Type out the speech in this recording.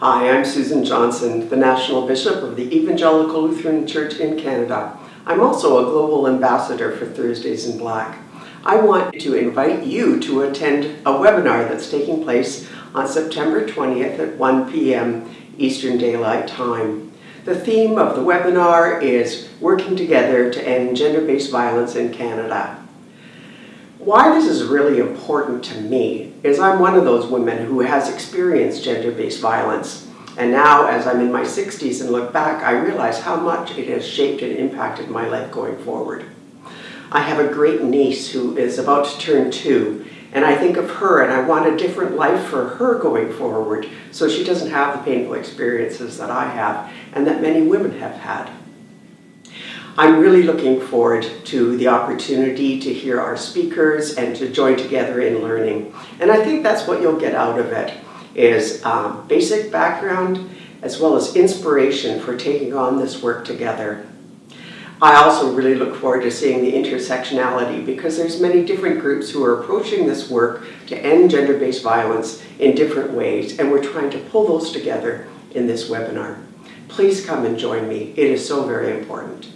Hi, I'm Susan Johnson, the National Bishop of the Evangelical Lutheran Church in Canada. I'm also a global ambassador for Thursdays in Black. I want to invite you to attend a webinar that's taking place on September 20th at 1 p.m. Eastern Daylight Time. The theme of the webinar is Working Together to End Gender-Based Violence in Canada. Why this is really important to me is I'm one of those women who has experienced gender-based violence. And now, as I'm in my 60s and look back, I realize how much it has shaped and impacted my life going forward. I have a great niece who is about to turn two, and I think of her and I want a different life for her going forward so she doesn't have the painful experiences that I have and that many women have had. I'm really looking forward to the opportunity to hear our speakers and to join together in learning. And I think that's what you'll get out of it, is um, basic background as well as inspiration for taking on this work together. I also really look forward to seeing the intersectionality because there's many different groups who are approaching this work to end gender-based violence in different ways and we're trying to pull those together in this webinar. Please come and join me. It is so very important.